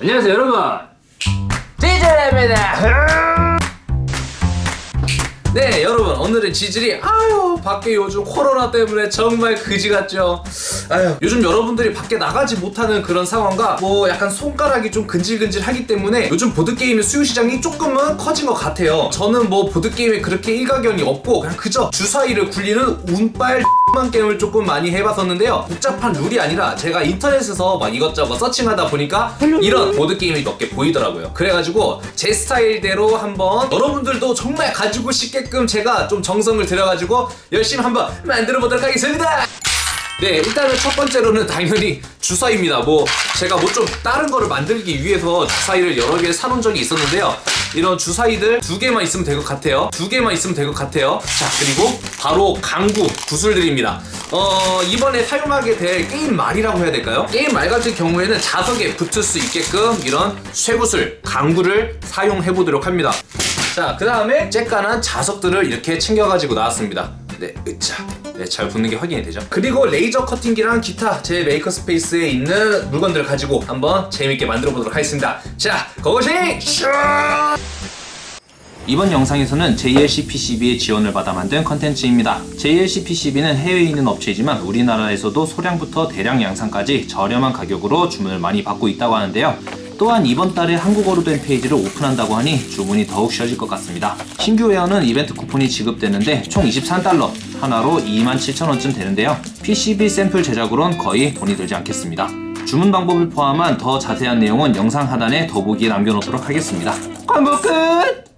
안녕하세요 여러분. 지젤입니다 네 여러분 오늘은 지질이 아유 밖에 요즘 코로나 때문에 정말 그지 같죠? 아유 요즘 여러분들이 밖에 나가지 못하는 그런 상황과 뭐 약간 손가락이 좀 근질근질하기 때문에 요즘 보드게임의 수요 시장이 조금은 커진 것 같아요. 저는 뭐 보드게임에 그렇게 일가견이 없고 그냥 그저 주사위를 굴리는 운빨 만 게임을 조금 많이 해봤었는데요. 복잡한 룰이 아니라 제가 인터넷에서 막 이것저것 서칭하다 보니까 이런 보드게임이 몇 개 보이더라고요. 그래가지고 제 스타일대로 한번 여러분들도 정말 가지고 싶게 끔 제가 좀 정성을 들여가지고 열심히 한번 만들어 보도록 하겠습니다. 네 일단은 첫 번째로는 당연히 주사위입니다. 뭐 제가 뭐 좀 다른 거를 만들기 위해서 주사위를 여러 개 사놓은 적이 있었는데요. 이런 주사위들 두 개만 있으면 될 것 같아요. 두 개만 있으면 될 것 같아요. 자 그리고 바로 강구 구슬들입니다. 어 이번에 사용하게 될 게임 말이라고 해야 될까요? 게임 말 같은 경우에는 자석에 붙을 수 있게끔 이런 쇠구슬 강구를 사용해 보도록 합니다 자 그 다음에 쬐깐한 자석들을 이렇게 챙겨가지고 나왔습니다 네, 으차. 네, 잘 붙는 게 확인이 되죠. 그리고 레이저 커팅기랑 기타 제 maker space에 있는 물건들을 가지고 한번 재밌게 만들어 보도록 하겠습니다. 자, 고고싱! 슈! 이번 영상에서는 JLC PCB의 지원을 받아 만든 컨텐츠입니다. JLC PCB는 해외에 있는 업체이지만 우리나라에서도 소량부터 대량 양산까지 저렴한 가격으로 주문을 많이 받고 있다고 하는데요. 또한 이번 달에 한국어로 된 페이지를 오픈한다고 하니 주문이 더욱 쉬워질 것 같습니다. 신규 회원은 이벤트 쿠폰이 지급되는데 총 23달러, 하나로 27,000원쯤 되는데요. PCB 샘플 제작으론 거의 돈이 들지 않겠습니다. 주문 방법을 포함한 더 자세한 내용은 영상 하단에 더보기에 남겨놓도록 하겠습니다. 광고 끝!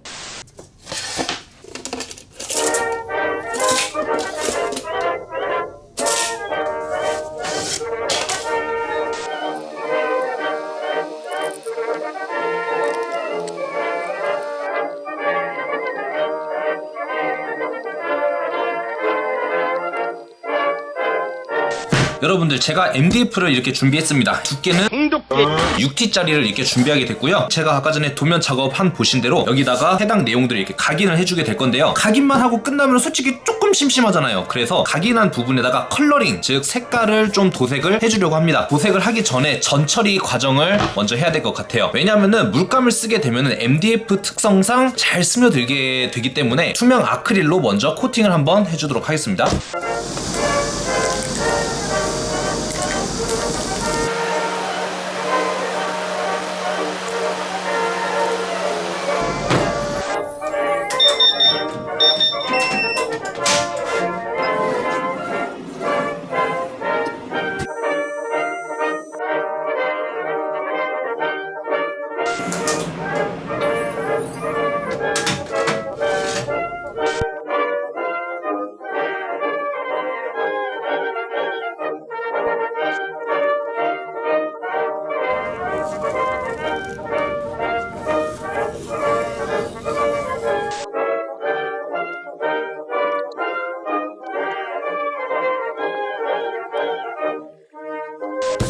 여러분들 제가 MDF를 이렇게 준비했습니다. 두께는 6T짜리를 이렇게 준비하게 됐고요. 제가 아까 전에 도면 작업한 보신 대로 여기다가 해당 내용들을 이렇게 각인을 해주게 될 건데요. 각인만 하고 끝나면 솔직히 조금 심심하잖아요. 그래서 각인한 부분에다가 컬러링 즉 색깔을 좀 도색을 해주려고 합니다. 도색을 하기 전에 전처리 과정을 먼저 해야 될 것 같아요. 왜냐하면 물감을 쓰게 되면 MDF 특성상 잘 스며들게 되기 때문에 투명 아크릴로 먼저 코팅을 한번 해주도록 하겠습니다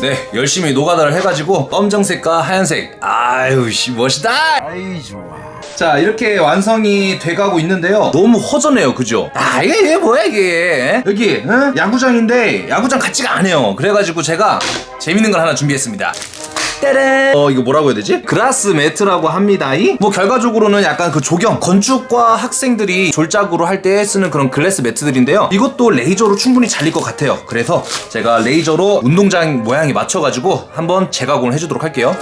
네 열심히 노가다를 해가지고 검정색과 하얀색. 아유 씨 멋있다! 아이 좋아 자 이렇게 완성이 돼가고 있는데요. 너무 허전해요 그죠? 아 이게, 이게 뭐야 이게? 여기 응? 야구장인데 야구장 같지가 않아요. 그래가지고 제가 재밌는 걸 하나 준비했습니다 어 이거 뭐라고 해야 되지? 그라스 매트라고 합니다. 뭐 결과적으로는 약간 그 조경 건축과 학생들이 졸작으로 할 때 쓰는 그런 글래스 매트들인데요. 이것도 레이저로 충분히 잘릴 것 같아요. 그래서 제가 레이저로 운동장 모양에 맞춰가지고 한번 재가공을 해주도록 할게요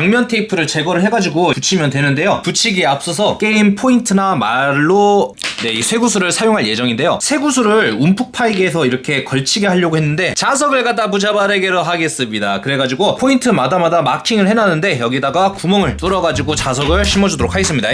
양면 테이프를 제거를 해가지고 붙이면 되는데요. 붙이기에 앞서서 게임 포인트나 말로 네, 이 쇠구슬을 사용할 예정인데요. 쇠구슬을 움푹 파이게 해서 이렇게 걸치게 하려고 했는데 자석을 갖다 붙여바르기로 하겠습니다. 그래가지고 포인트마다마다 마킹을 해놨는데 여기다가 구멍을 뚫어가지고 자석을 심어주도록 하겠습니다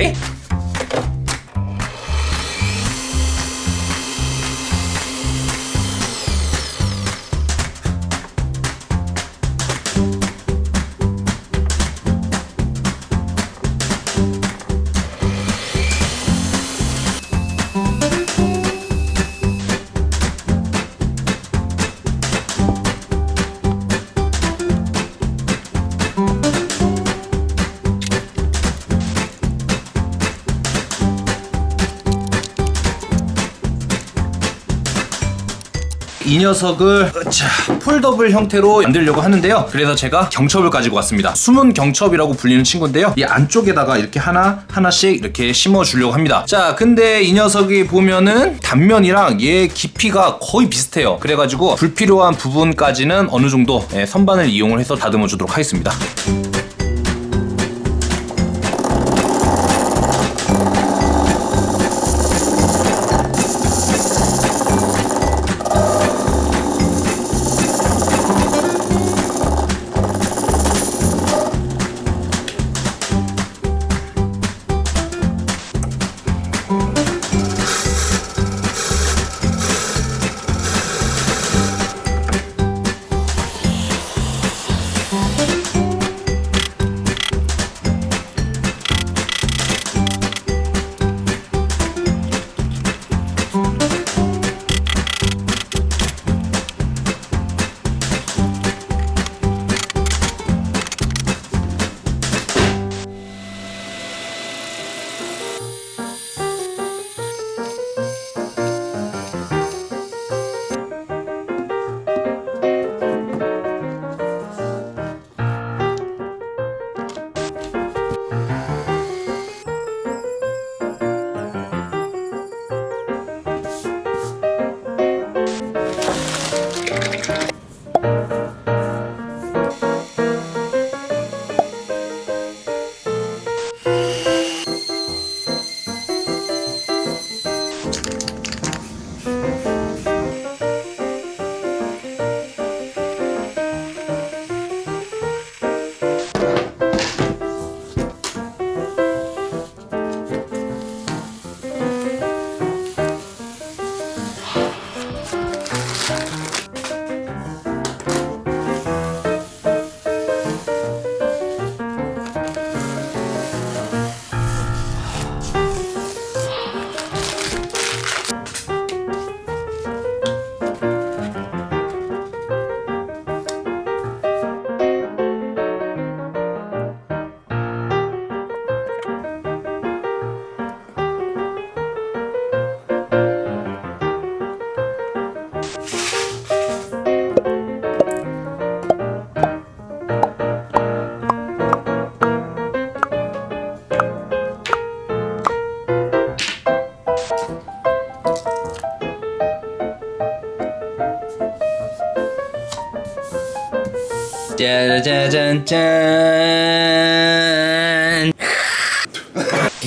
이 녀석을 자 폴더블 형태로 만들려고 하는데요. 그래서 제가 경첩을 가지고 왔습니다. 숨은 경첩이라고 불리는 친구인데요. 이 안쪽에다가 이렇게 하나 하나씩 이렇게 심어 주려고 합니다. 자, 근데 이 녀석이 보면은 단면이랑 얘 깊이가 거의 비슷해요. 그래가지고 불필요한 부분까지는 어느 정도 예, 선반을 이용을 해서 다듬어 주도록 하겠습니다. 짜자잔짠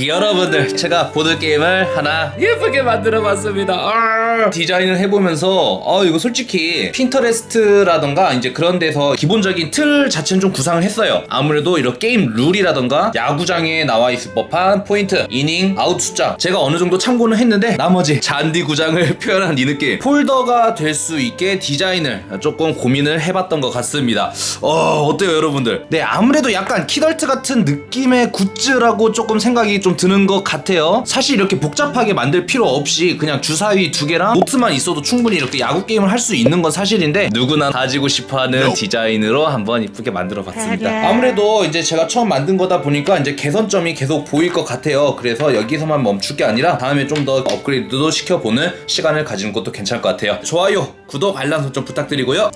여러분들 제가 보드게임을 하나 예쁘게 만들어 봤습니다. 아, 디자인을 해보면서 아 이거 솔직히 Pinterest라던가 이제 그런 데서 기본적인 틀 자체는 좀 구상을 했어요. 아무래도 이런 게임 룰이라던가 야구장에 나와 있을 법한 포인트 이닝 아웃 숫자 제가 어느 정도 참고는 했는데 나머지 잔디 구장을 표현한 이 느낌 폴더가 될 수 있게 디자인을 조금 고민을 해봤던 것 같습니다. 어 어때요 여러분들? 네 아무래도 약간 키덜트 같은 느낌의 굿즈라고 조금 생각이 좀 드는 것 같아요. 사실 이렇게 복잡하게 만들 필요 없이 그냥 주사위 두 개랑 노트만 있어도 충분히 이렇게 야구 게임을 할 수 있는 건 사실인데 누구나 가지고 싶어하는 디자인으로 한번 이쁘게 만들어 봤습니다. 아무래도 이제 제가 처음 만든 거다 보니까 이제 개선점이 계속 보일 것 같아요. 그래서 여기서만 멈출 게 아니라 다음에 좀 더 업그레이드도 시켜보는 시간을 가지는 것도 괜찮을 것 같아요. 좋아요 구독 알람 설정 부탁드리고요.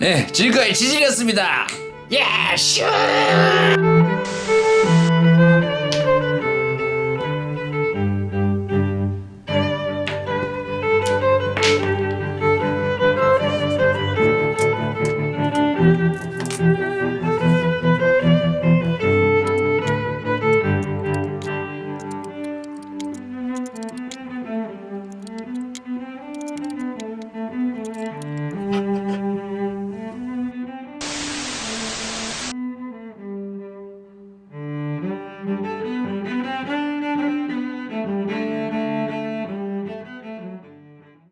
네 지금까지 지질이었습니다. 예슈